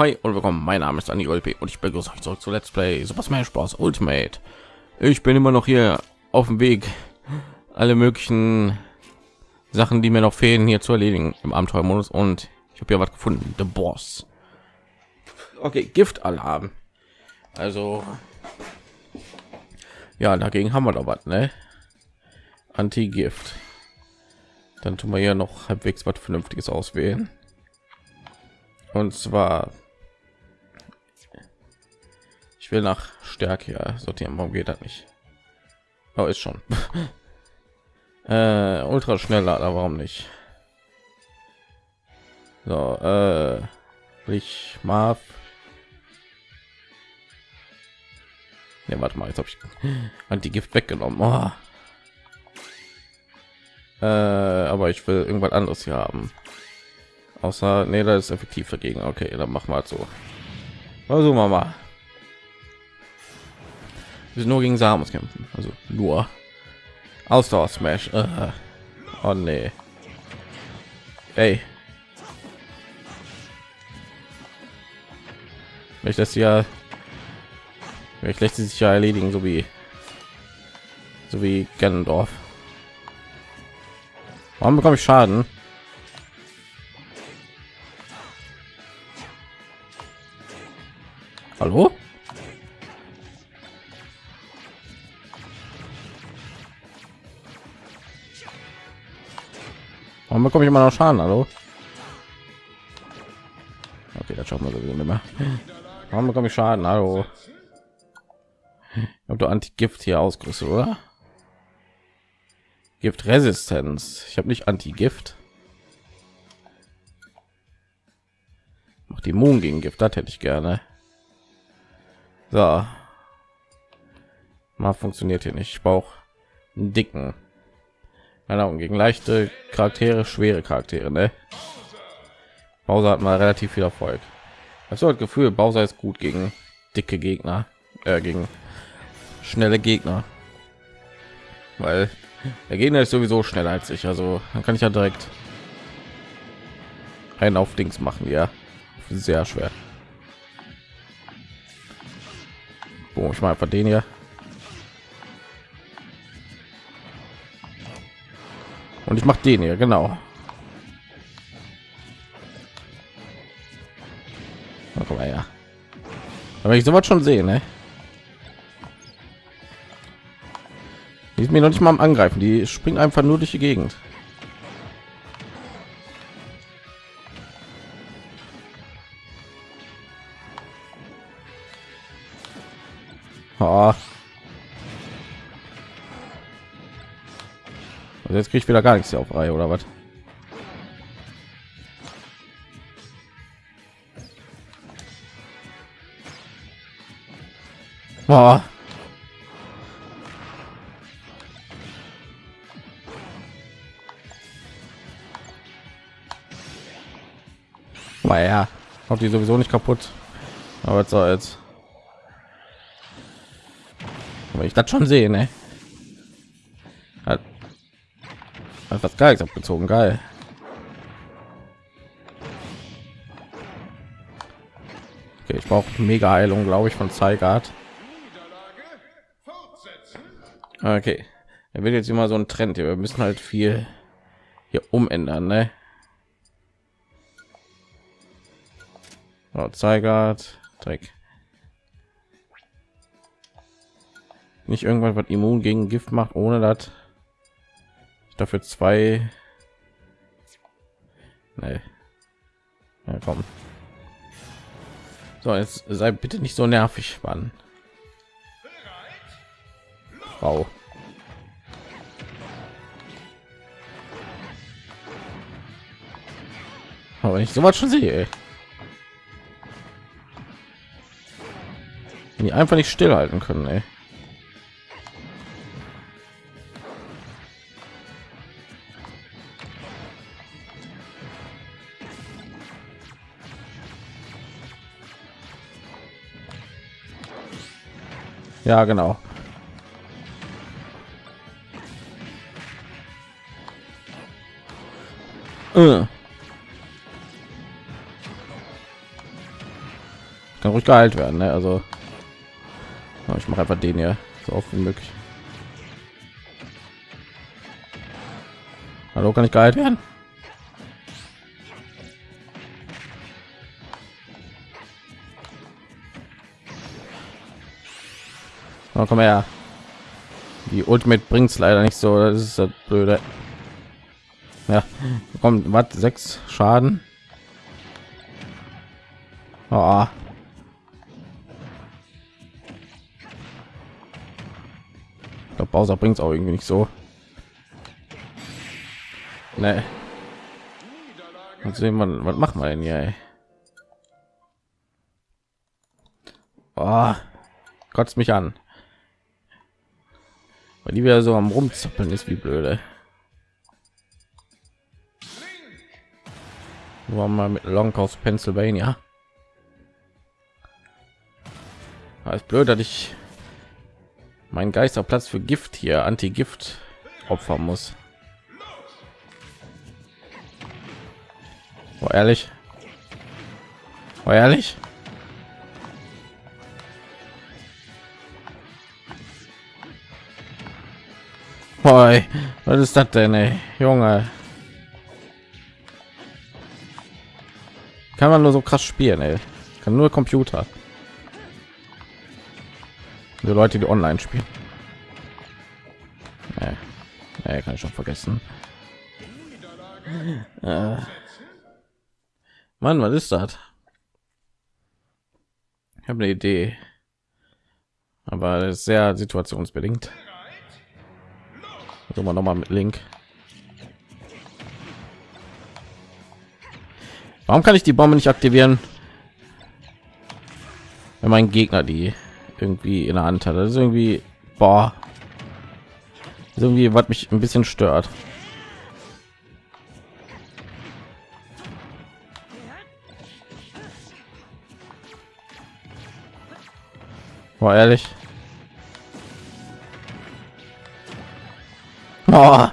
hi und willkommen. Mein Name ist Andy Olpe und ich begrüße euch zurück zu Let's Play Super Smash Bros. Ultimate. Ich bin immer noch hier auf dem Weg, alle möglichen Sachen, die mir noch fehlen, hier zu erledigen im Abenteuermodus und ich habe hier was gefunden. The Boss. Okay, Gift Alarm. Also ja, dagegen haben wir doch was, ne? Anti-Gift. Dann tun wir hier noch halbwegs was Vernünftiges auswählen. Und zwar will nach Stärke sortieren. Warum geht das nicht? Oh, ist schon. äh, ultra schneller, aber warum nicht? So, äh, ich Marv. Ne, warte mal, jetzt habe ich die Gift weggenommen. Oh. Äh, aber ich will irgendwas anderes hier haben. Außer, nee, das ist effektiv dagegen. Okay, dann machen wir halt so. Also Mama. Wir nur gegen Samus kämpfen. Also nur. Ausdauer Smash. Uh. Oh nee. Ey. Ich das ja ich lässt sich ja erledigen, so wie so wie Gennendorf. Warum bekomme ich Schaden? Warum bekomme ich immer noch Schaden? Hallo? Okay, das schauen wir sowieso nicht mehr. Warum bekomme ich Schaden? Hallo? Ob du Anti-Gift hier ausgerüstet, oder? Gift-Resistenz. Ich habe nicht Anti-Gift. Macht die Immun gegen Gift, das hätte ich gerne. So. Mal funktioniert hier nicht. Ich brauche einen dicken. Genau, gegen leichte Charaktere, schwere Charaktere, ne? Bowser hat mal relativ viel Erfolg. Also das Gefühl, Bowser ist gut gegen dicke Gegner, äh, gegen schnelle Gegner, weil der Gegner ist sowieso schneller als ich. Also dann kann ich ja direkt einen auf Dings machen, ja, sehr schwer. Boom, ich mal einfach den hier. Und ich mache den hier, genau. Mal her. Aber ich sowas schon sehen, ne? Die ist mir noch nicht mal am Angreifen. Die springt einfach nur durch die Gegend. Oh. Also jetzt kriege ich wieder gar nichts hier auf Reihe oder was? Oh. ja, auch die sowieso nicht kaputt. Aber so jetzt. Aber ich das schon sehen, ne? Hat was Geiles abgezogen, geil. Okay, ich brauche mega Heilung, glaube ich, von Zeigart. Okay, er wird jetzt immer so ein Trend hier. Wir müssen halt viel hier umändern, ne? Oh, Zeigart, Dreck. Nicht irgendwann was immun gegen Gift macht, ohne ich dafür zwei. Nee. Ja, komm. So, jetzt sei bitte nicht so nervig, Mann. Wow. Aber ich so was schon sehe. Die einfach nicht stillhalten können ey. Ja genau äh. kann ruhig geheilt werden ne? also ich mache einfach den hier so oft wie möglich hallo kann ich geheilt werden oh, komm her die ultimate bringt es leider nicht so das ist das blöde ja kommt was sechs schaden oh. ich glaube bowser bringt es auch irgendwie nicht so nee. Und sehen wir was macht man denn hier ey? Oh, kotzt mich an weil die wieder so am rumzappeln ist wie blöde. War mal mit long aus pennsylvania. Ist blöd dass ich mein geisterplatz für gift hier anti gift opfern muss. Oh, ehrlich? Oh, ehrlich Boy, was ist das denn, ey? Junge? Kann man nur so krass spielen, ey. Kann nur Computer. Die Leute, die online spielen. Nee. Nee, kann ich schon vergessen. Äh. Mann, was ist das? Ich habe eine Idee, aber sehr situationsbedingt. Also mal noch mal mit Link. Warum kann ich die Bombe nicht aktivieren? Wenn mein Gegner die irgendwie in der Hand hat, das ist irgendwie boah. ist irgendwie was mich ein bisschen stört. War ehrlich. Oh.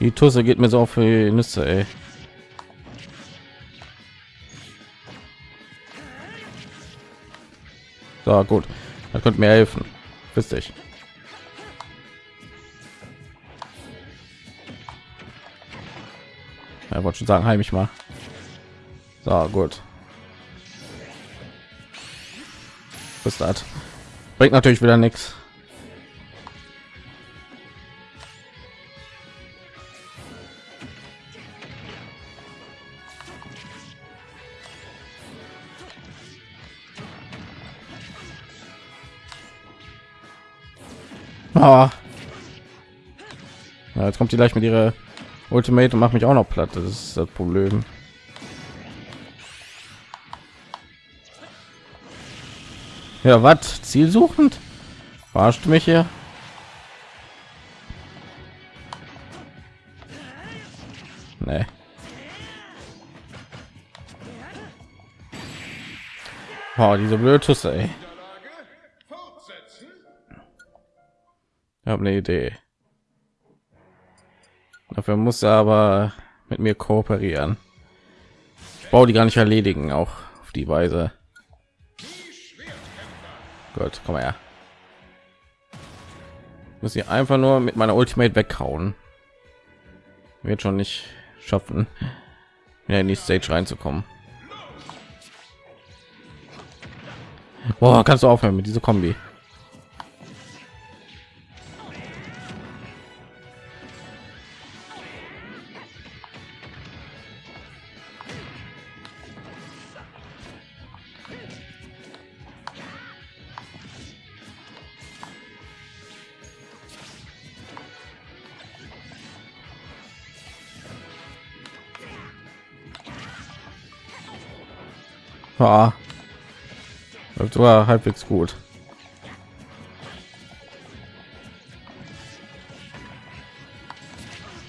Die Tusse geht mir so auf die Nüsse, ey. So, gut. Da könnt mir helfen. Wisst ich. Ja, wollte schon sagen, heim ich mal. So, gut. Was das? Bringt natürlich wieder nichts. Ah. Ja, jetzt kommt die gleich mit ihrer Ultimate und macht mich auch noch platt. Das ist das Problem. Ja, was? Zielsuchend? Verarscht mich hier? Nee. Oh, diese blöde Tusse, ey. Ich habe eine Idee. Dafür muss er aber mit mir kooperieren. Ich baue die gar nicht erledigen, auch auf die Weise. Gut, komm her. Muss ich einfach nur mit meiner Ultimate weghauen. Wird schon nicht schaffen, ja, in die Stage reinzukommen. Boah, kannst du aufhören mit dieser Kombi? War halbwegs gut.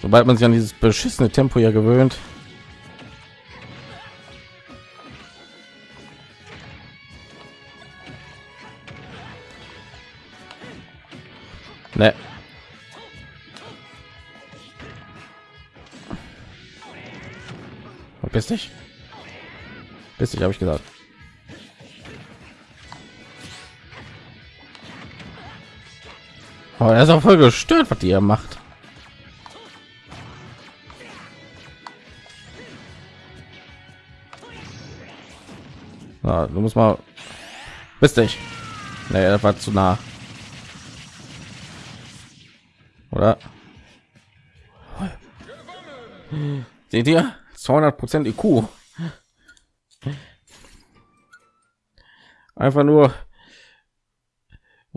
Sobald man sich an dieses beschissene Tempo ja gewöhnt. Ne. Verpiss dich. Bis ich habe ich gesagt. Oh, er ist auch voll gestört, was die er macht. Na, du musst mal. Bist dich. Nee, das war zu nah. Oder? Seht ihr? 200 Prozent IQ. Einfach nur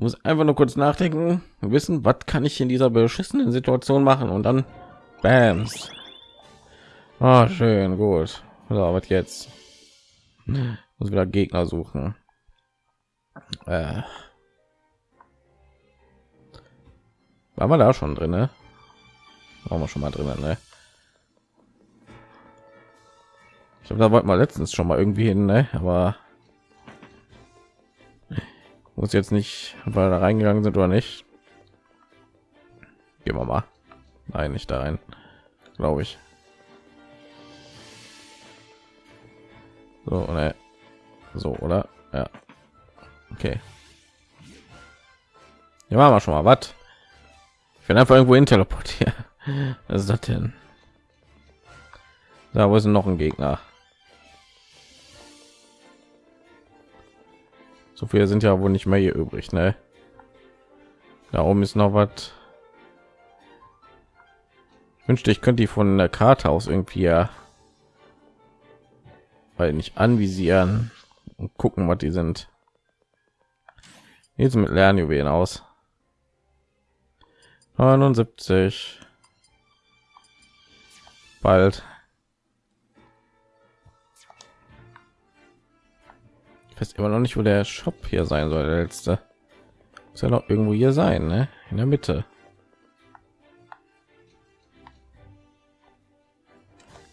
muss einfach nur kurz nachdenken, wissen, was kann ich in dieser beschissenen Situation machen und dann Bams. Ah, schön, gut. So, was jetzt? Muss wieder Gegner suchen. Äh. War wir da schon drin, ne? Waren wir schon mal drin, ne? Ich glaube, da wollten wir letztens schon mal irgendwie hin, ne? Aber muss jetzt nicht, weil da reingegangen sind oder nicht. Gehen wir mal. Nein, nicht da rein, glaube ich. So, ne? So, oder? Ja. Okay. Ja, machen wir schon mal was. Ich bin einfach irgendwo in teleportiert. Was ist das denn? Da wo ist noch ein Gegner? So viele sind ja wohl nicht mehr hier übrig, ne? Da oben ist noch was. Wünschte, ich könnte die von der Karte aus irgendwie ja, weil nicht anvisieren und gucken, was die sind. Jetzt mit Lernjuwelen aus. 79. Bald. Weiß immer noch nicht, wo der Shop hier sein soll. Der letzte muss ja noch irgendwo hier sein, ne? In der Mitte.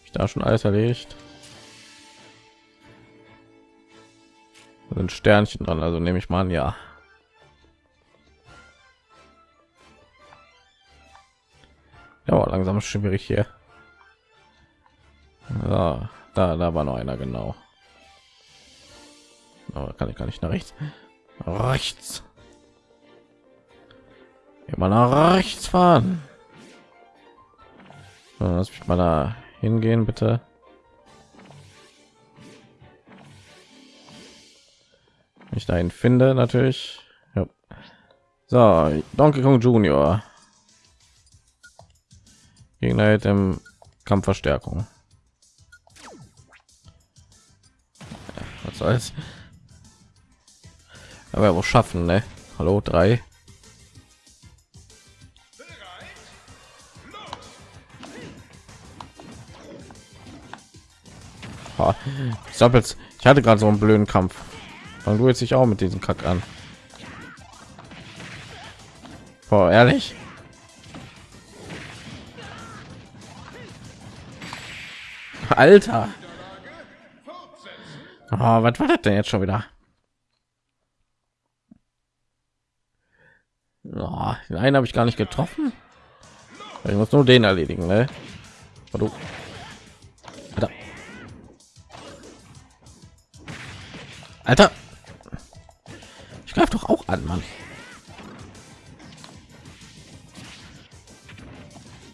Ich da schon alles erledigt. Da sind Sternchen dran, also nehme ich mal an, ja. Ja, langsam schwierig hier. Ja, da, da war noch einer genau. Aber kann ich gar nicht nach rechts. Rechts. Immer nach rechts fahren. Lass mich mal da hingehen, bitte. Ich dahin finde, natürlich. Ja. So, Donkey Kong Junior. Gegner im Kampfverstärkung. Was soll's? Aber wo schaffen ne? hallo drei. Sappels. ich hatte gerade so einen blöden kampf. Und du jetzt sich auch mit diesem kack an. Boah, ehrlich? Alter! Oh, was war das denn jetzt schon wieder Oh, den einen habe ich gar nicht getroffen. Ich muss nur den erledigen, ne? Du. Alter. Alter. Ich greife doch auch an, Mann.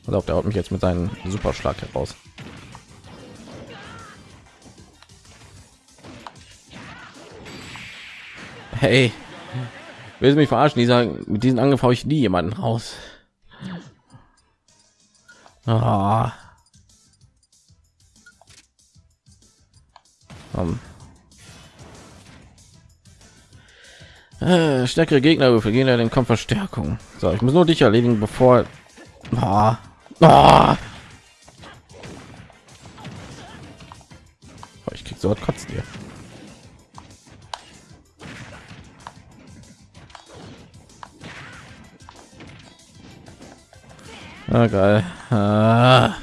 Glaub, der haut mich jetzt mit seinem Superschlag heraus. Hey, will mich verarschen dieser mit diesen angriff ich nie jemanden raus ah. um. äh, stärkere gegner für gehen den kampf verstärkung so ich muss nur dich erledigen bevor ah. Ah. ich krieg so was kotzt Ah, geil. Ah.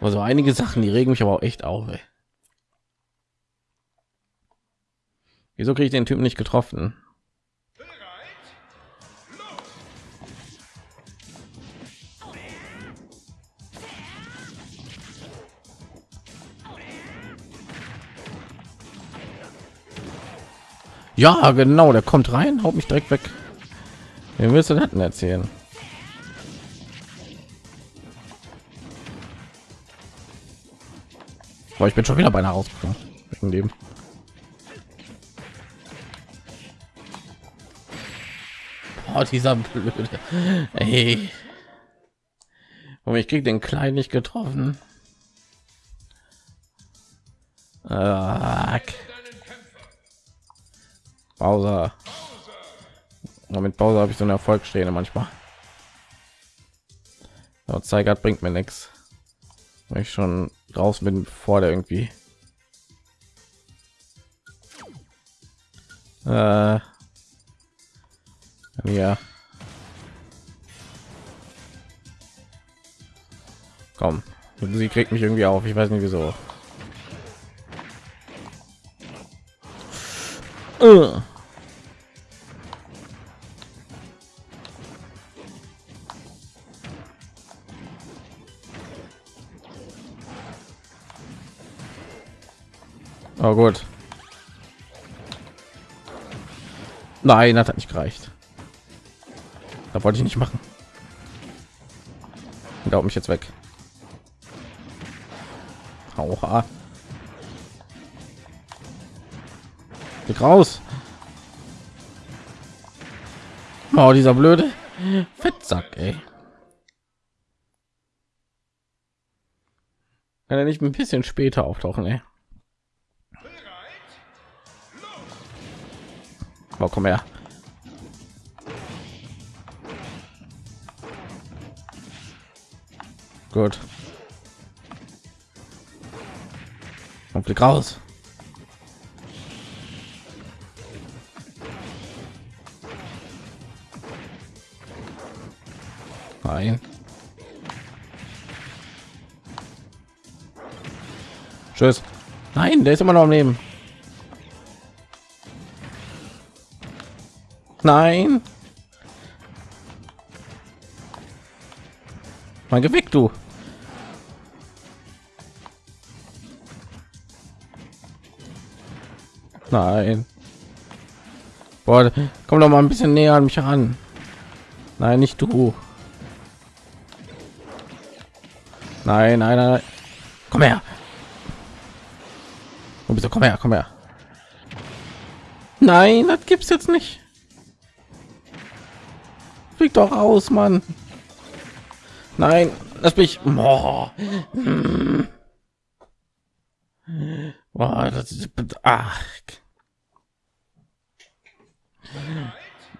Also einige Sachen, die regen mich aber auch echt auf. Ey. Wieso kriege ich den Typen nicht getroffen? Ja, genau, der kommt rein, haut mich direkt weg. Wen willst du denn erzählen? Boah, ich bin schon wieder beinahe rausgekommen. Dem. Oh, dieser blöde. Ey. Und ich krieg den kleinen nicht getroffen. Ach. Bowser. mit Bowser habe ich so eine Erfolgssträhne manchmal. Aber Zeigert bringt mir nichts. Ich schon raus bin, vor der irgendwie. Äh, ja. Komm, sie kriegt mich irgendwie auf. Ich weiß nicht wieso. Uh. Oh gut. Nein, hat nicht gereicht. Da wollte ich nicht machen. Da mich jetzt weg. Aua. Geh raus. Oh, dieser blöde Fettsack, ey. Kann er nicht ein bisschen später auftauchen, ey? Oh, komm her. Gut. Und Blick raus. Nein. Tschüss. Nein, der ist immer noch am Leben. Nein. Mal geweckt, du. Nein. Boah, komm doch mal ein bisschen näher an mich ran. Nein, nicht du. Nein, nein, nein. Komm her. Und bitte komm her, komm her. Nein, das gibt's jetzt nicht. Flieg doch aus, Mann. Nein, lass mich. Boah. Hm. Boah, das ist ach.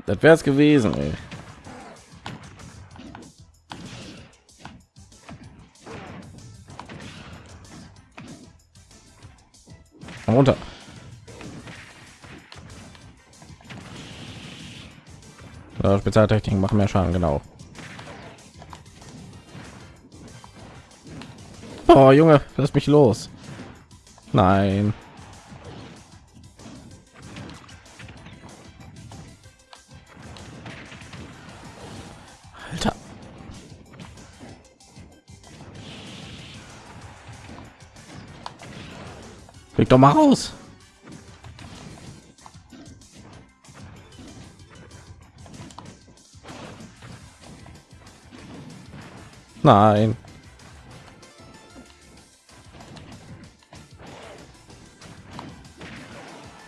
Das wäre es gewesen, ey. runter. Ja, Spezialtechniken machen mehr Schaden, genau. Oh, Junge, lass mich los. Nein. Alter. Krieg doch mal raus. Nein.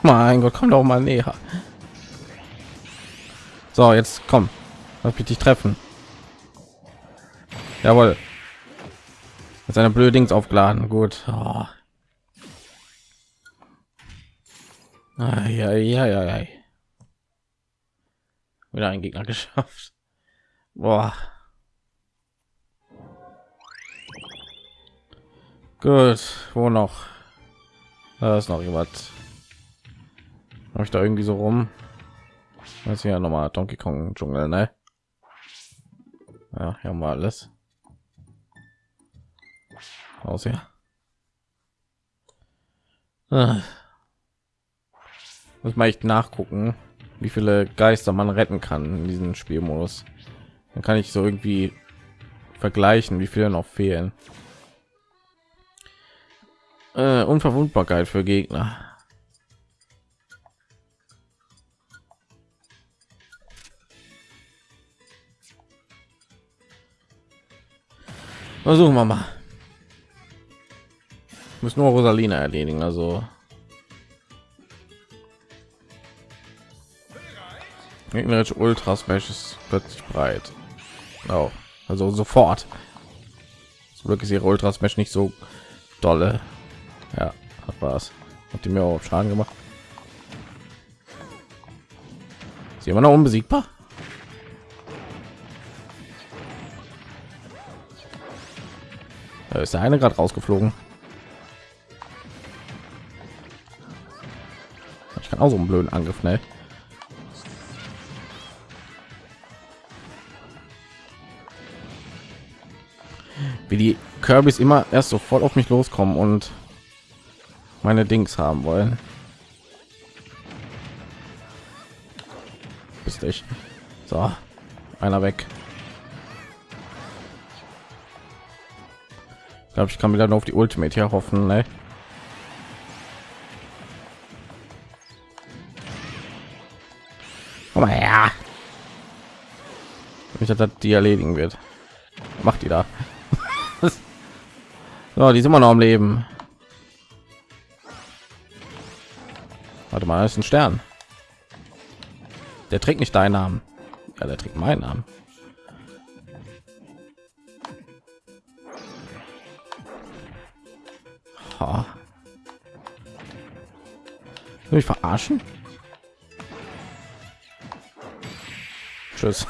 Mein Gott, komm doch mal näher. So, jetzt komm. Lass mich dich treffen. Jawohl. Mit seiner blöde Dings aufgeladen. Gut. Oh. Ja, ja, ja. Wieder ein Gegner geschafft. Boah. Gut, wo noch? Da ist noch jemand. Habe ich da irgendwie so rum? Das ist ja nochmal Donkey Kong Dschungel, ne? Ja, hier haben wir alles. Aus ja. Ah. Muss man echt nachgucken, wie viele Geister man retten kann in diesem Spielmodus. Dann kann ich so irgendwie vergleichen, wie viele noch fehlen äh, Unverwundbarkeit für Gegner. Versuchen wir mal. Muss nur Rosalina erledigen, also. Gegnerische Ultra Smash ist plötzlich breit. Oh, also sofort. Zum Glück ist ihre Ultra Smash nicht so dolle. Ja, hat was. Hat die mir auch Schaden gemacht. Sie immer noch unbesiegbar? Da ist der eine gerade rausgeflogen. Ich kann auch so einen blöden Angriff, ne? wie die Kirbys immer erst so voll auf mich loskommen und meine Dings haben wollen. Bist ich. So, einer weg. Ich glaube, ich kann wieder nur auf die Ultimate hier hoffen. Ne? Ich dass die erledigen wird. Macht die da. So, die sind immer noch am Leben. Warte mal, ist ein Stern. Der trägt nicht deinen Namen. Ja, der trägt meinen Namen. Ha. Will ich verarschen? Tschüss.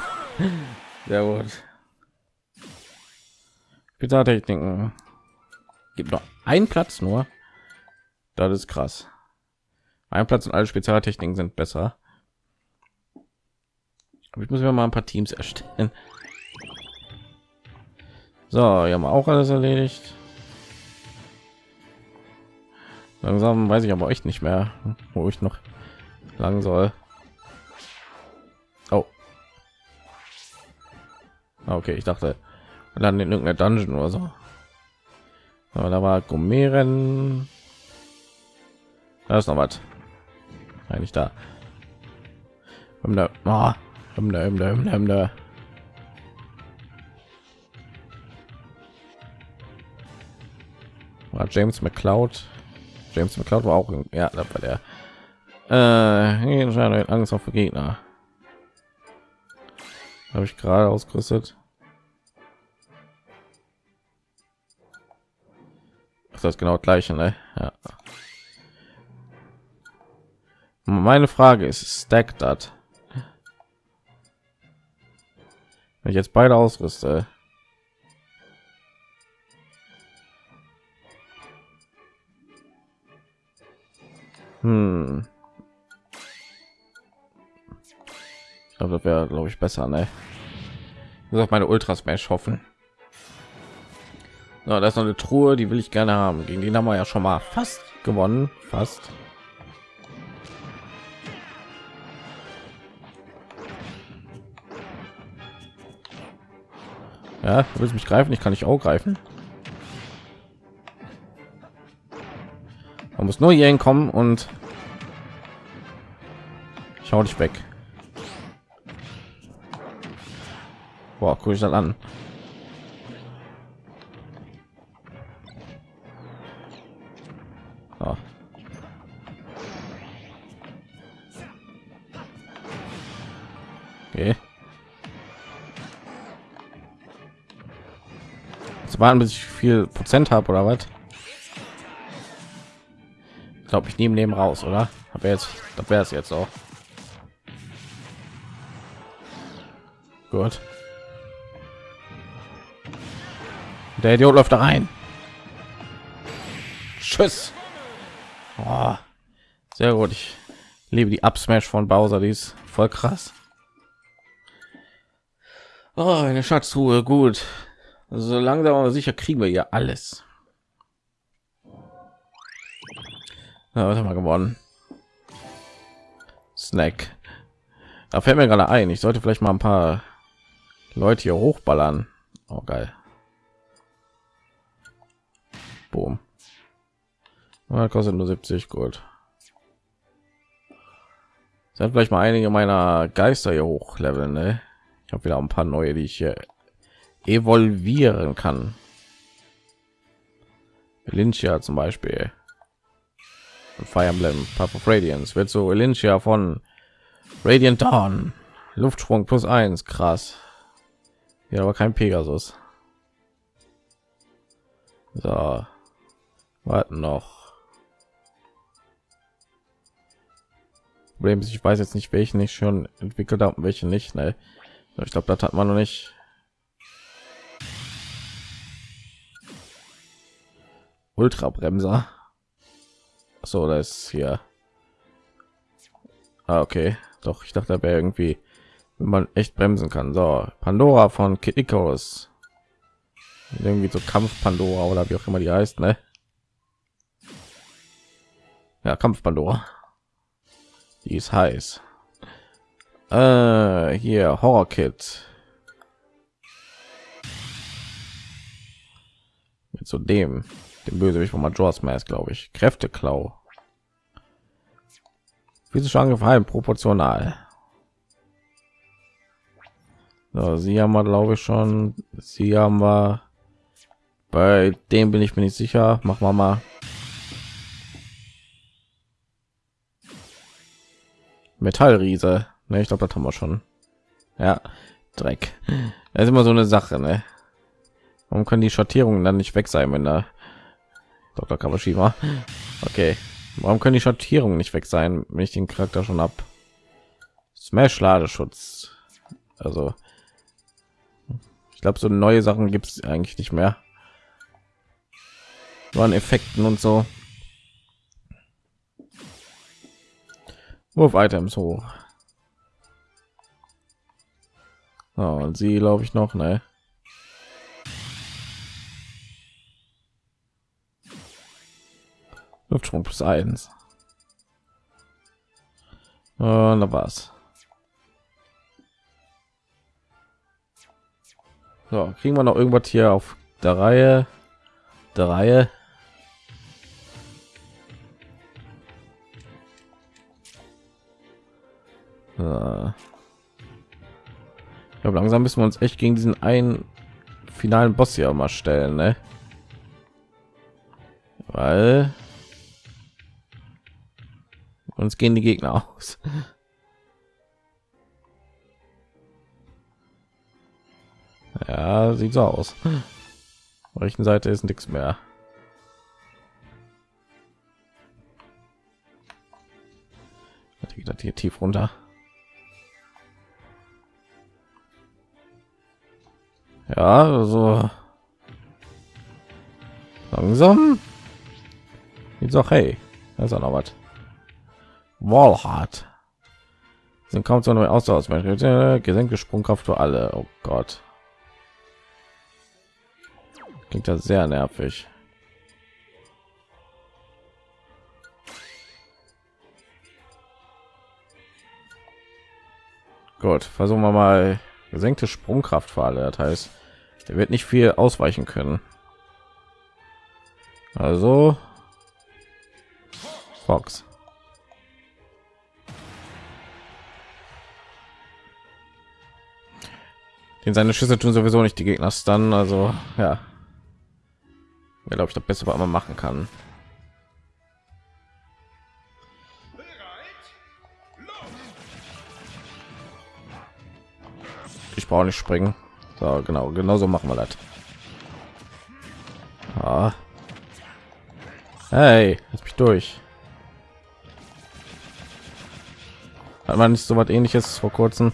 Sehr gut. Spezialtechniken. Gibt noch einen Platz nur. Das ist krass. Ein Platz und alle Spezialtechniken sind besser. Aber ich muss mir mal ein paar Teams erstellen. So, wir haben auch alles erledigt. Langsam weiß ich aber echt nicht mehr, wo ich noch lang soll. Oh. Okay, ich dachte, dann in irgendeiner Dungeon oder so. Aber da war Gomeren. Da ist noch was. Eigentlich da. War James McCloud. James McCloud war auch ja, da war der. Äh, Angst auf Gegner. Habe ich gerade ausgerüstet. das genau gleiche ne? ja. Meine frage ist stack das wenn ich jetzt beide ausrüste hm. ich glaube das wäre glaube ich besser ne ich auf meine ultra smash hoffen so, das ist noch eine Truhe, die will ich gerne haben. Gegen den haben wir ja schon mal fast gewonnen, fast. Ja, willst mich greifen? Ich kann nicht auch greifen. Man muss nur hier hinkommen und schau dich weg. Boah, guck ich dann an. Warten, bis ich viel Prozent habe oder was? Glaube, ich neben raus, oder? Aber jetzt, das wäre es jetzt auch. Gut. Der Idiot läuft da rein. Tschüss. Oh, sehr gut. Ich liebe die Upsmash von Bowser, die ist voll krass. Oh, eine Schatztruhe, gut. So langsam aber sicher kriegen wir ja alles. Ja, was haben wir gewonnen? Snack. Da fällt mir gerade ein, ich sollte vielleicht mal ein paar Leute hier hochballern. Oh geil. Boom. Ja, kostet nur 70 Gold. Sind vielleicht mal einige meiner Geister hier hochleveln, ne? Ich habe wieder ein paar neue, die ich hier evolvieren kann. Lynchia zum Beispiel. Fire Emblem, Path of Radiance wird so Lynchia von Radiant Dawn. Luftsprung plus eins, krass. Ja, aber kein Pegasus. So, warten noch. Problem ist, ich weiß jetzt nicht, welchen ich schon entwickelt habe, welche nicht. Ne? Ich glaube, das hat man noch nicht. Ultra Bremser. So, das ist hier. Ah, okay. Doch, ich dachte, da wäre irgendwie, wenn man echt bremsen kann. So, Pandora von Kid Icarus. Irgendwie so Kampf Pandora oder wie auch immer die heißt, ne? Ja, Kampf Pandora. Die ist heiß. Äh, hier Horror Kit. Mit so dem, dem Bösewicht von Majora's Mask, glaube ich. Kräfteklau. Physische angefallen, proportional. So, sie haben wir, glaube ich, schon. Sie haben wir. Bei dem bin ich mir nicht sicher. Machen wir mal. Metallriese. Ne, ich glaube, das haben wir schon. Ja, Dreck. Das ist immer so eine Sache, ne? Warum können die Schattierungen dann nicht weg sein, wenn da Dr. Kawashima? Okay. Warum können die Schattierungen nicht weg sein, wenn ich den Charakter schon ab? Smash Ladeschutz. Also ich glaube, so neue Sachen gibt es eigentlich nicht mehr. Waren Effekten und so. Wurf Items hoch. Oh, und sie glaube ich noch, ne? Luftsprung plus eins. Und da war's. So, kriegen wir noch irgendwas hier auf der Reihe? Der Reihe. Ich glaube, langsam müssen wir uns echt gegen diesen einen finalen Boss hier mal stellen, ne? Weil uns gehen die Gegner aus. Ja, sieht so aus. Auf rechten Seite ist nichts mehr. Das hier tief runter? Ja, also langsam. Jetzt auch hey, auch noch was. Wallhart sind kaum so neu aus aus gesenkte Sprungkraft für alle. Oh Gott. Klingt ja sehr nervig. Gut, versuchen wir mal gesenkte Sprungkraft für alle. Das heißt, er wird nicht viel ausweichen können. Also Fox. Den seine Schüsse tun sowieso nicht die Gegner dann, also ja. Glaube ich das beste was man machen kann. Ich brauche nicht springen. So genau genauso machen wir das. Ah. hey lass mich durch. Hat man nicht so was ähnliches vor kurzem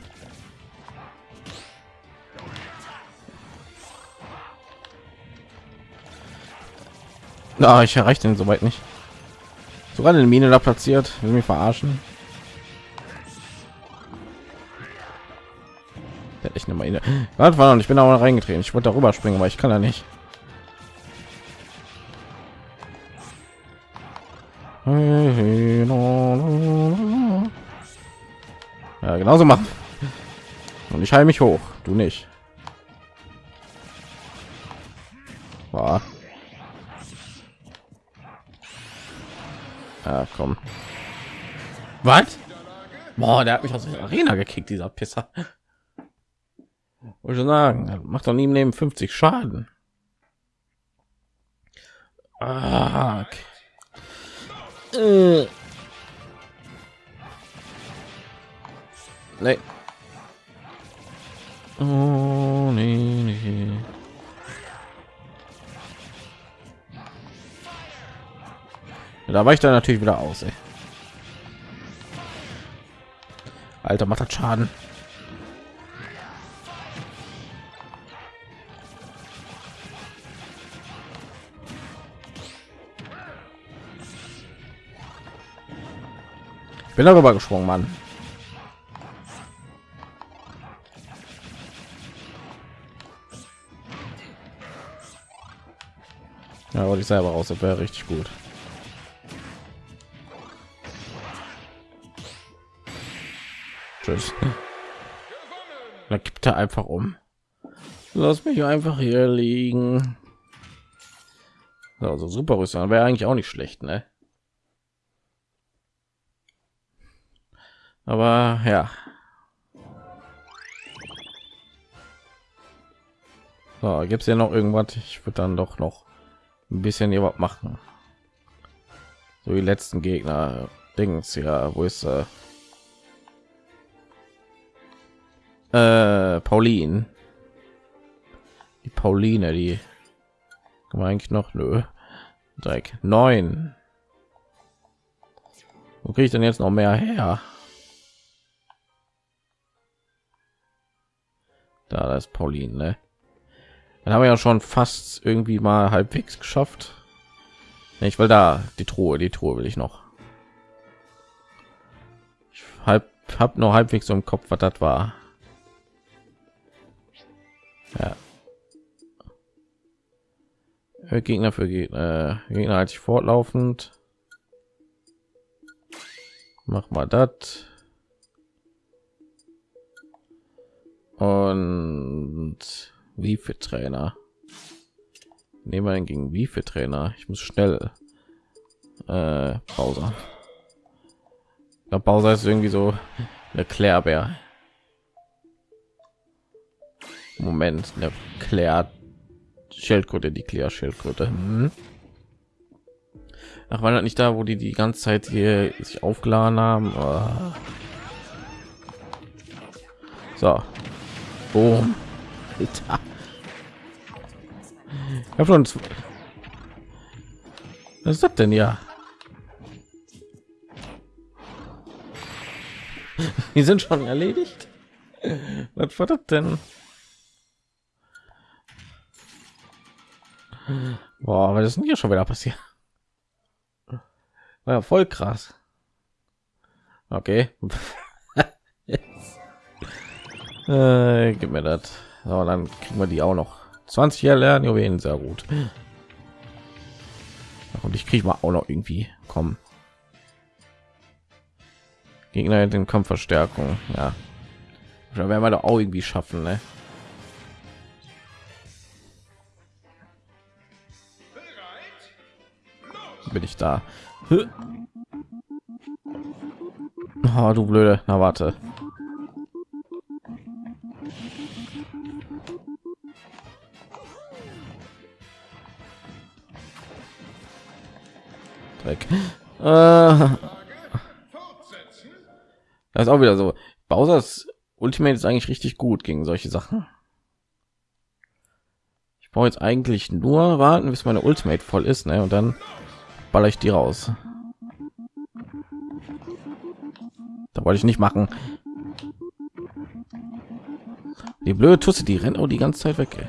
Na, ich erreiche den soweit nicht. Sogar eine Mine da platziert, will mich verarschen. Ich eine Mine. Warte, war ich bin auch reingetreten. Ich wollte darüber springen, aber ich kann da nicht. Ja, genauso machen. Und ich heile mich hoch, du nicht. War. Ja, komm. Was? Boah, der hat mich aus der Arena gekickt, dieser Pisser. Wollte sagen, macht doch nie im Leben 50 Schaden. Ah, okay. äh. Nee. Oh, nee, nee. Da war ich dann natürlich wieder aus. Ey. Alter, macht das Schaden. Ich bin darüber gesprungen, Mann. Ja, wollte ich selber raus, das wäre richtig gut. Tschüss. Da gibt er einfach um. Lass mich einfach hier liegen. Also super Rüstung wäre eigentlich auch nicht schlecht, ne? Aber ja. So, gibt es ja noch irgendwas? Ich würde dann doch noch ein bisschen überhaupt machen. So die letzten Gegner. Dings, ja, wo ist äh, äh Pauline? Die Pauline, die eigentlich noch nö. Dreck neun. Wo kriege ich denn jetzt noch mehr her? Da, das ist Pauline, ne? Dann haben wir ja schon fast irgendwie mal halbwegs geschafft. Ich will da die Truhe, die Truhe will ich noch. Ich halb, hab noch halbwegs so im Kopf, was das war. Ja. Gegner für Gegner, Gegner halt fortlaufend. Mach mal das. Und wie für Trainer? Nehmen wir gegen wie für Trainer? Ich muss schnell äh, Pause. Der Pause ist irgendwie so eine Klärbär. Moment, eine Klär Schildkröte, die Klär Schildkröte. Hm. Ach, war das nicht da, wo die die ganze Zeit hier sich aufgeladen haben? Oh. So, Boom. Alter. Ich habe schon. Was ist das denn ja? Die sind schon erledigt. Was war das denn? Boah, was ist denn hier schon wieder passiert? War ja voll krass. Okay. Äh, gib mir das. So, dann kriegen wir die auch noch. 20 Jahre lernen Juwelen, sehr gut. Und ich kriege mal auch noch irgendwie kommen. Gegner den Kampfverstärkung, ja. Da werden wir doch auch irgendwie schaffen, ne? Bin ich da? Oh, du blöde. Na warte. Dreck. Äh, das ist auch wieder so. Bowser's Ultimate ist eigentlich richtig gut gegen solche Sachen. Ich brauche jetzt eigentlich nur warten, bis meine Ultimate voll ist, ne? Und dann baller ich die raus. Da wollte ich nicht machen. Die blöde Tusse, die rennt auch die ganze Zeit weg. Ey.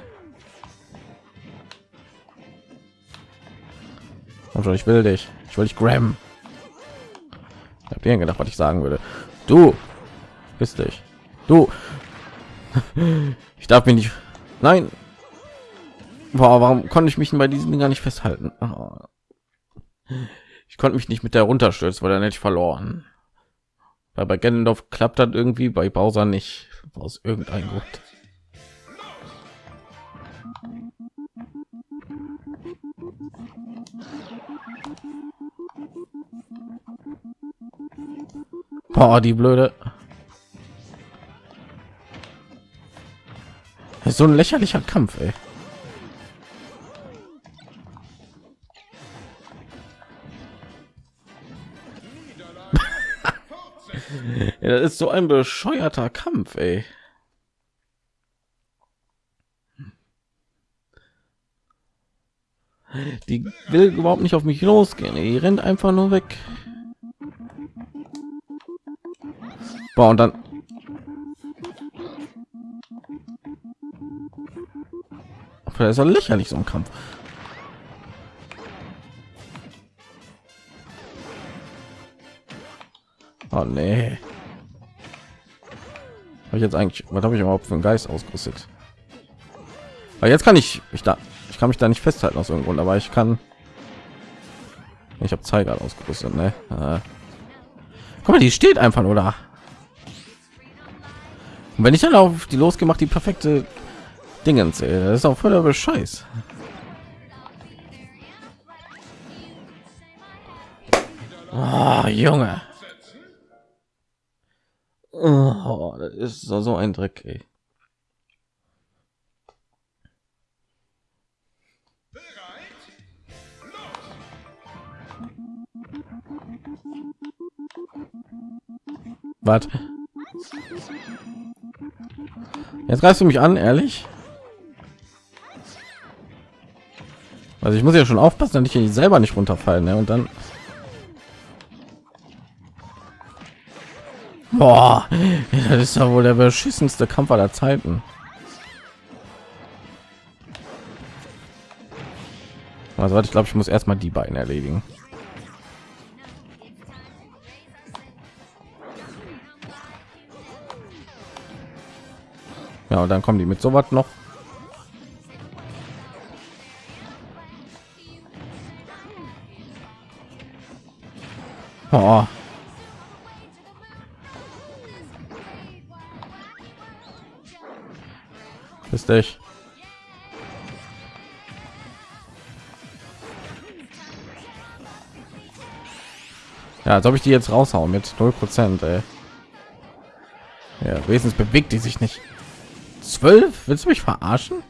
Ich will dich. Ich will dich grabben. Habe dir gedacht, was ich sagen würde. Du bist dich. Du. Ich darf mich nicht. Nein. Boah, warum konnte ich mich bei diesen gar nicht festhalten? Ich konnte mich nicht mit der runterstürzen, weil dann hätte ich verloren. Weil bei Gandalf klappt das irgendwie, bei Bowser nicht. Aus irgendeinem Grund. Boah, die blöde. Ist so ein lächerlicher Kampf, ey. Ist so ein bescheuerter Kampf, ey. Die will überhaupt nicht auf mich losgehen. Die rennt einfach nur weg. Boah, und dann Das ist ja lächerlich so ein Kampf. Oh nee. Habe ich jetzt eigentlich, was habe ich überhaupt für einen Geist ausgerüstet? Aber jetzt kann ich, ich da, ich kann mich da nicht festhalten aus irgendeinem Grund, aber ich kann. Ich habe Zeiger ausgerüstet, ne? Guck mal, die steht einfach nur da. Und wenn ich dann auf die losgemacht, die perfekte Dingens, ey, das ist auch voller Bescheiß. Oh, Junge. Oh, das ist so, ein Dreck, ey. Was? Jetzt greifst du mich an, ehrlich? Also ich muss ja schon aufpassen, dass ich selber nicht runterfallen, ne? Und dann Boah, das ist ja wohl der beschissenste Kampf aller Zeiten. Also ich glaube, ich muss erstmal die beiden erledigen. Ja, und dann kommen die mit so was noch. Oh. Ist dich. Ja, als ob ich die jetzt raushauen mit 0 Prozent. Ja, wenigstens bewegt die sich nicht. 12? Willst du mich verarschen?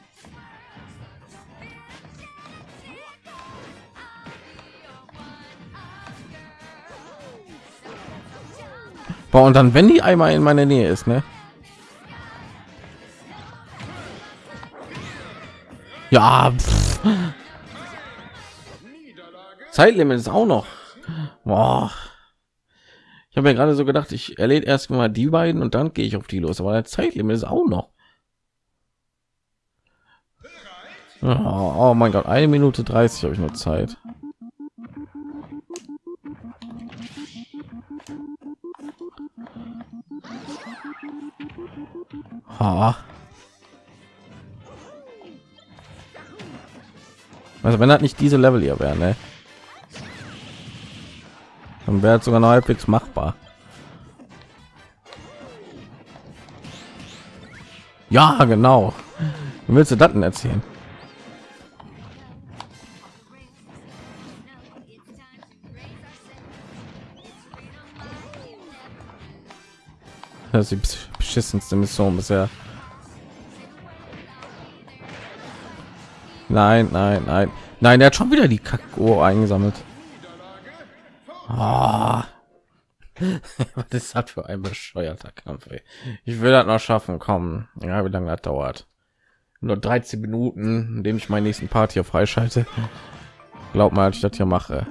Boah, und dann, wenn die einmal in meiner Nähe ist, ne? Ja. Zeitlimit ist auch noch. Boah. Ich habe mir gerade so gedacht, ich erledigt erst mal die beiden und dann gehe ich auf die los. Aber der Zeitlimit ist auch noch. Oh, oh mein Gott, eine Minute 30 habe ich nur Zeit. Ha. Also wenn das nicht diese Level hier wäre, ne? Dann wäre sogar noch halbwegs machbar. Ja, genau. Wie willst du das denn erzählen? Das ist die beschissenste Mission bisher. Nein, nein, nein. Nein, er hat schon wieder die Kakao eingesammelt. Oh. Was ist das für ein bescheuerter Kampf? Ey? Ich will das noch schaffen. Kommen. Ja, wie lange das dauert? Nur 13 Minuten, indem ich meinen nächsten Part hier freischalte. Glaub mal, ich das hier mache.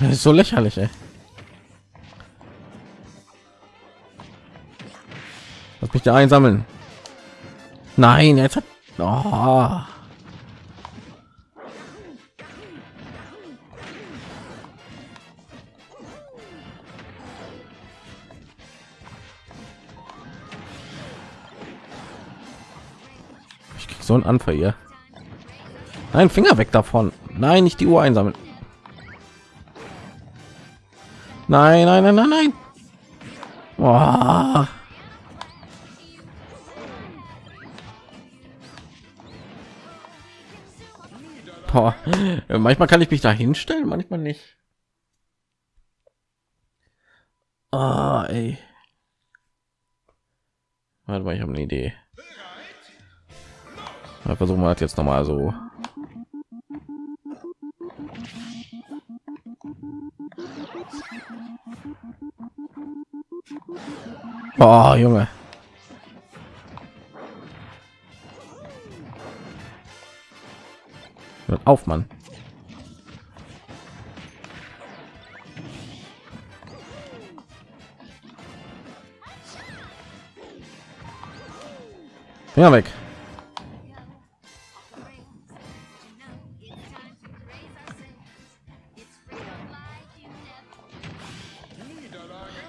Das ist so lächerlich, ey. Da einsammeln. Nein, jetzt hat... Oh. Ich krieg so einen Anfall hier. Nein, Finger weg davon. Nein, nicht die Uhr einsammeln. Nein, nein, nein, nein, nein. Oh. oh, manchmal kann ich mich da hinstellen, manchmal nicht. Ah, oh, ey. Warte mal, ich habe eine Idee. Mal versuchen wir das jetzt noch mal so. Oh, Junge. Auf, Mann. Ja, weg.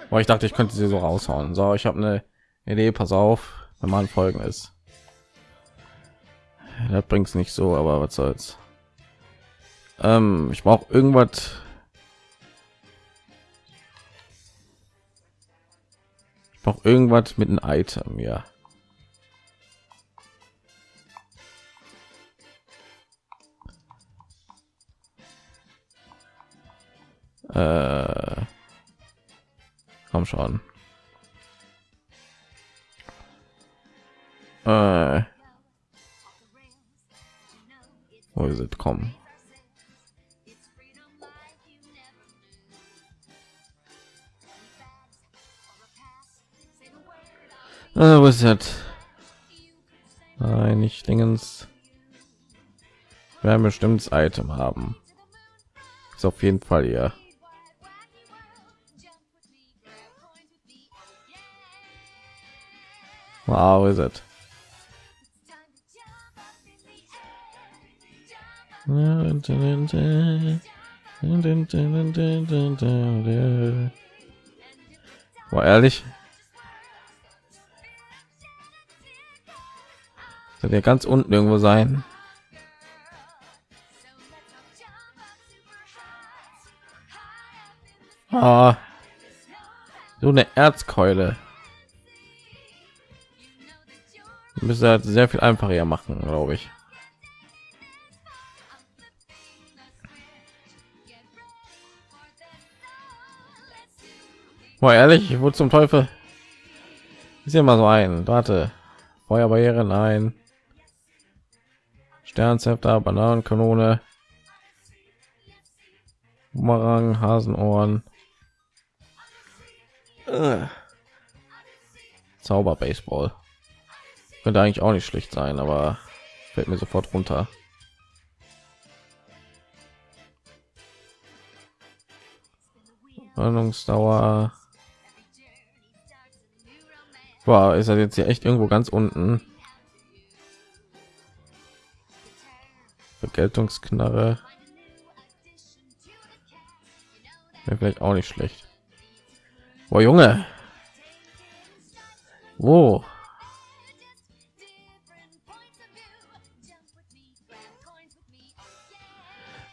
Boah, ich dachte, ich könnte sie so raushauen. So, ich habe eine Idee. Pass auf, wenn man folgen ist. Das bringt es nicht so, aber was soll's. Ähm, ich brauche irgendwas. Ich brauche irgendwas mit einem Item, ja. Äh, komm schon. Äh, wo ist es? Komm. Äh, wo ist das? Nein, nicht Dingens. Wir haben bestimmtes Item haben. Ist auf jeden Fall hier. Wow, is it? War ehrlich? Soll ja ganz unten irgendwo sein. Ah, so eine Erzkeule. müsste halt sehr viel einfacher machen, glaube ich. Boah, ehrlich, wo zum Teufel ist ja mal so ein. Warte, Feuerbarriere, nein. Sternzepter, Bananenkanone, Bumerang, Hasenohren, Zauber Baseball. Könnte eigentlich auch nicht schlecht sein, aber fällt mir sofort runter. Ordnungsdauer. War ist er jetzt hier echt irgendwo ganz unten? Vergeltungsknarre. Wäre vielleicht auch nicht schlecht. Boah, Junge. Wo?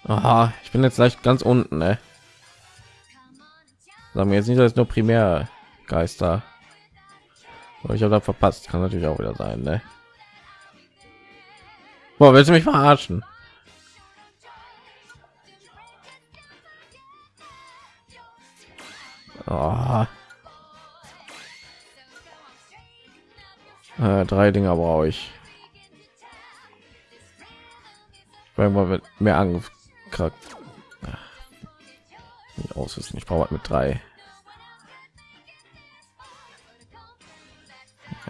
Aha, ich bin jetzt leicht ganz unten, ne? Sagen wir jetzt nicht, dass nur primär Geister. Ich habe da verpasst, kann natürlich auch wieder sein, ne? Boah, willst du mich verarschen? Oh. Äh, drei Dinger brauche ich. Weil man mehr Angst Charakter ausrüsten. Ich brauche mit drei.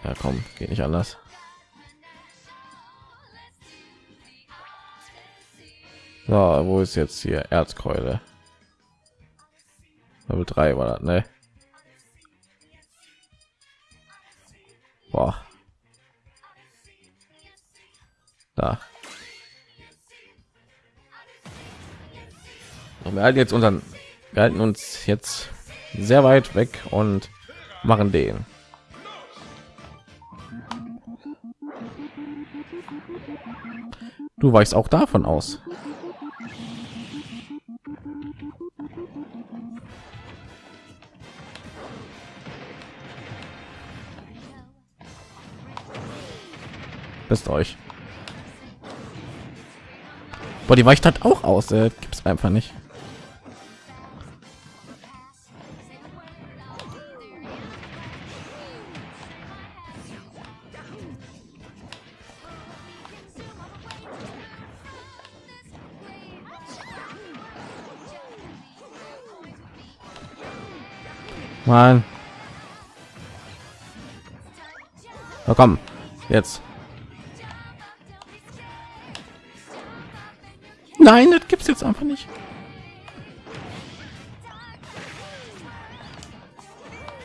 Ja, komm, geht nicht anders. So, wo ist jetzt hier Erzkeule? Level 3 war das, ne? Boah. Da. wir halten jetzt unseren wir halten uns jetzt sehr weit weg und machen den du weichst auch davon aus bist euch Boah, die weicht hat auch aus äh, gibt einfach nicht Mann. Na komm, jetzt. Nein, das gibt's jetzt einfach nicht.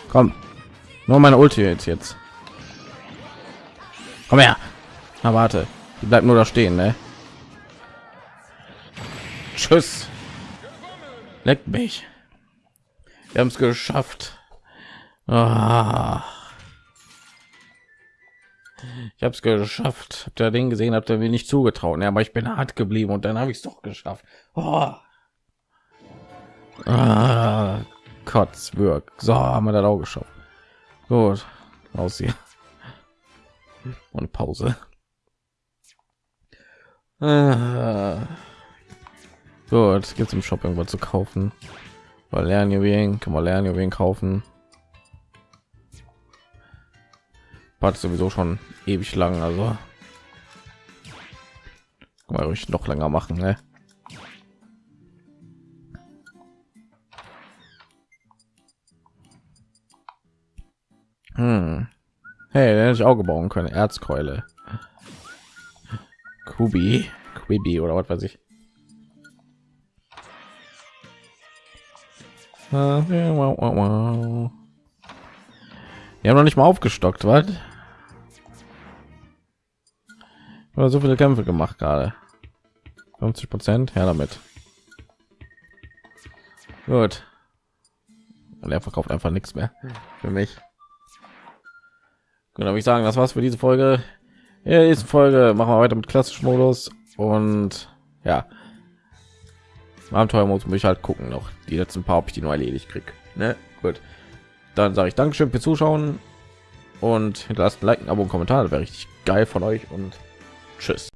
Komm. Nur meine Ulti jetzt jetzt. Komm her. Na warte. Die bleibt nur da stehen, ne? Tschüss. Leck mich. Wir haben es geschafft. Ah. Ich habe es geschafft. Habt ihr den gesehen? Habt ihr mir nicht zugetraut? Ja, aber ich bin hart geblieben und dann habe ich es doch geschafft. Oh. Ah, Kotzwirk. So haben wir das auch geschafft. Gut, aus hier. Und Pause. Ah. Gut, gibt es im Shop irgendwas zu kaufen? Weil lernen wen kann man lernen wen kaufen. War sowieso schon ewig lang, also kann ruhig noch länger machen, ne? Hm. Hey, den hätte ich Auge bauen können. Erzkeule. Kubi. Quibi oder was weiß ich. Wir haben noch nicht mal aufgestockt, was? Oder so viele Kämpfe gemacht gerade. 50 Prozent, her damit. Gut. Und er verkauft einfach nichts mehr für mich. Genau, ich sagen, das war's für diese Folge. In der Folge machen wir weiter mit klassischem Modus und ja, Abenteuermodus muss ich halt gucken noch. Die letzten paar, ob ich die nur erledigt krieg. Ne? Gut. Dann sage ich Dankeschön fürs Zuschauen und hinterlasst ein Like, ein Abo, und Kommentar. Wäre richtig geil von euch und tschüss.